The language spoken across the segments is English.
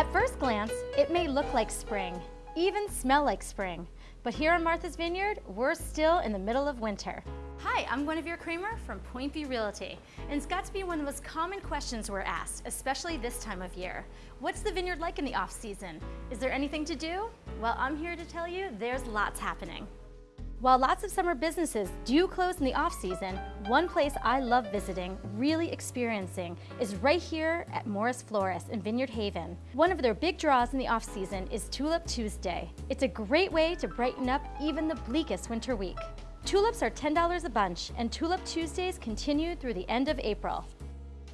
At first glance, it may look like spring, even smell like spring. But here on Martha's Vineyard, we're still in the middle of winter. Hi, I'm Guinevere Kramer from Point B Realty, and it's got to be one of the most common questions we're asked, especially this time of year. What's the vineyard like in the off season? Is there anything to do? Well, I'm here to tell you there's lots happening. While lots of summer businesses do close in the off-season, one place I love visiting, really experiencing, is right here at Morrice Florist in Vineyard Haven. One of their big draws in the off-season is Tulip Tuesday. It's a great way to brighten up even the bleakest winter week. Tulips are $10 a bunch, and Tulip Tuesdays continue through the end of April.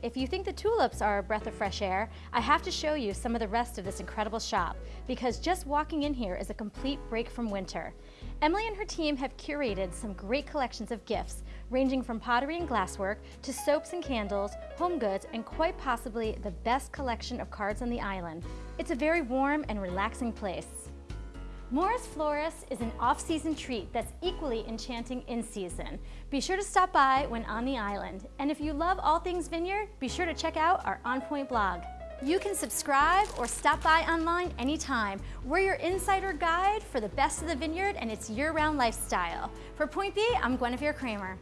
If you think the tulips are a breath of fresh air, I have to show you some of the rest of this incredible shop, because just walking in here is a complete break from winter. Emily and her team have curated some great collections of gifts, ranging from pottery and glasswork to soaps and candles, home goods, and quite possibly the best collection of cards on the island. It's a very warm and relaxing place. Morrice Florist is an off-season treat that's equally enchanting in season. Be sure to stop by when on the island. And if you love all things vineyard, be sure to check out our On Point blog. You can subscribe or stop by online anytime. We're your insider guide for the best of the vineyard and its year-round lifestyle. For Point B, I'm Guinevere Kramer.